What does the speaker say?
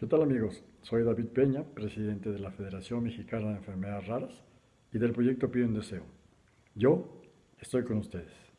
¿Qué tal amigos? Soy David Peña, presidente de la Federación Mexicana de Enfermedades Raras y del proyecto Pido un Deseo. Yo estoy con ustedes.